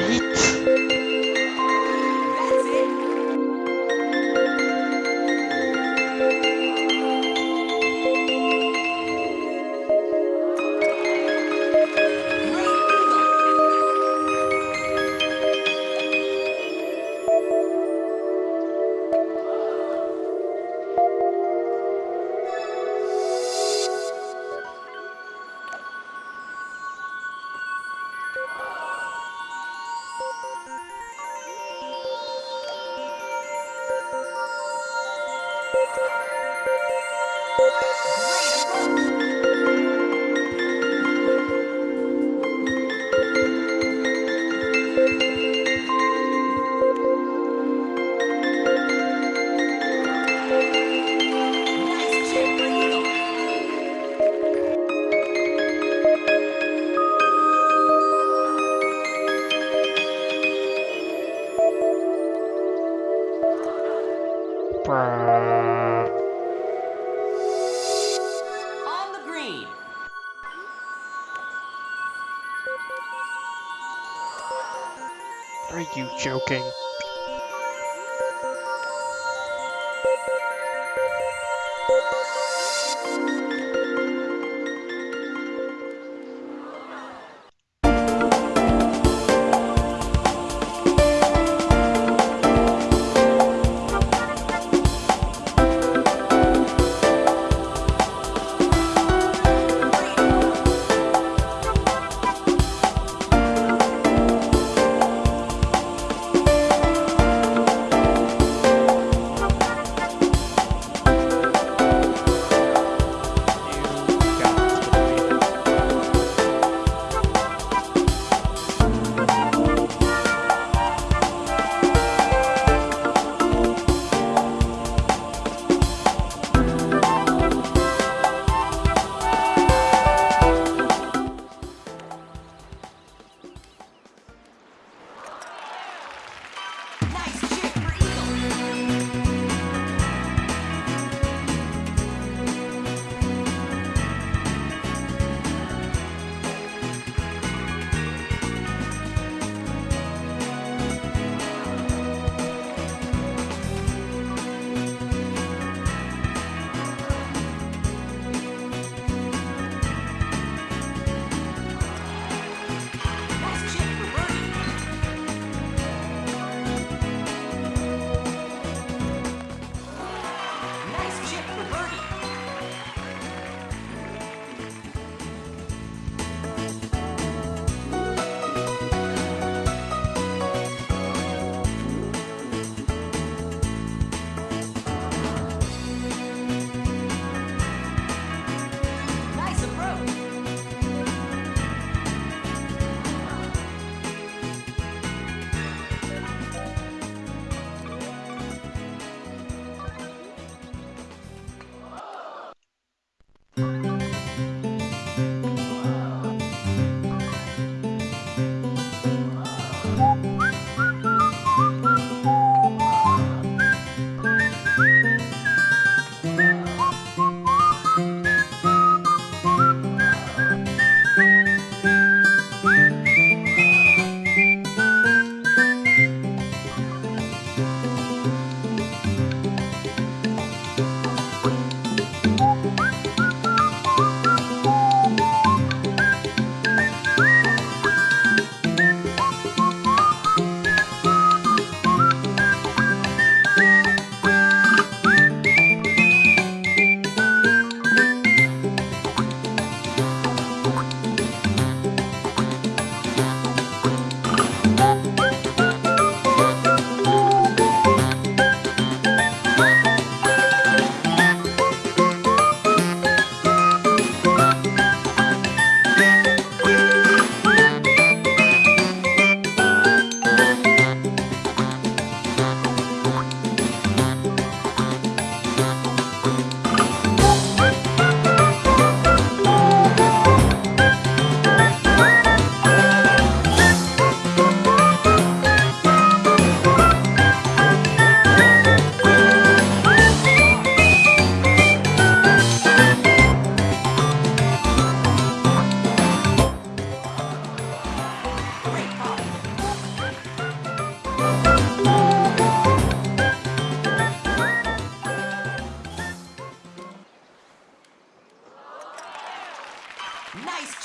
What? Great Are you joking?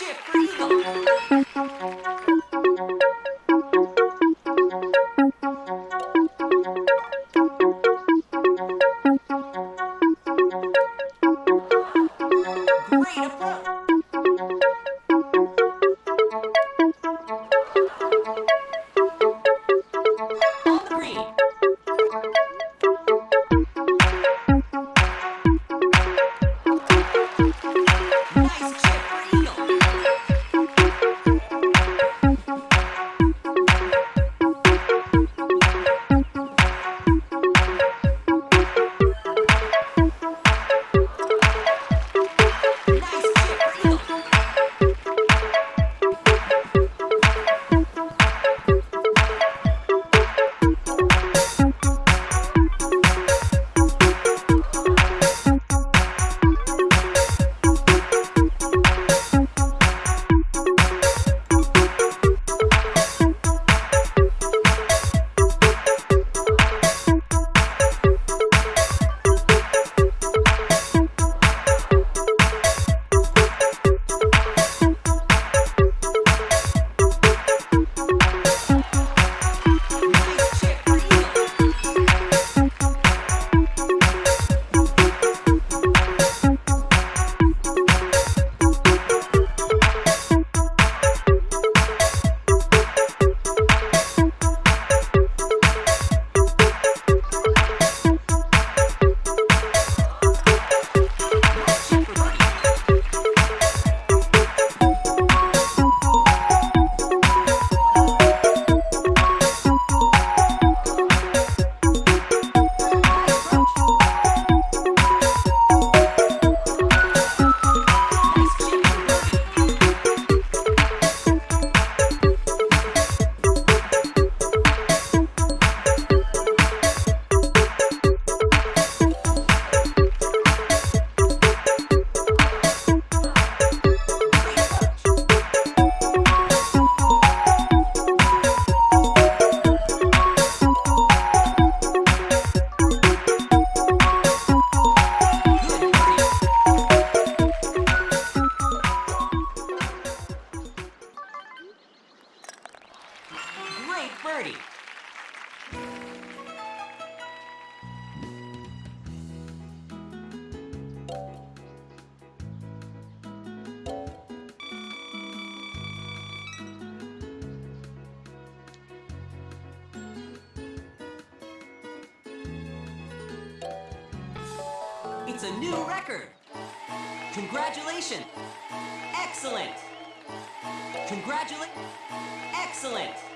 shit for. Great approach. It's a new record. Congratulations. Excellent. Congratulate. Excellent.